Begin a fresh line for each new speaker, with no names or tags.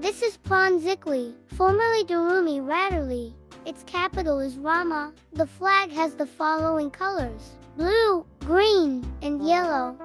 This is Pronzikli, formerly Darumi Radarli. Its capital is Rama. The flag has the following colors blue, green, and yellow.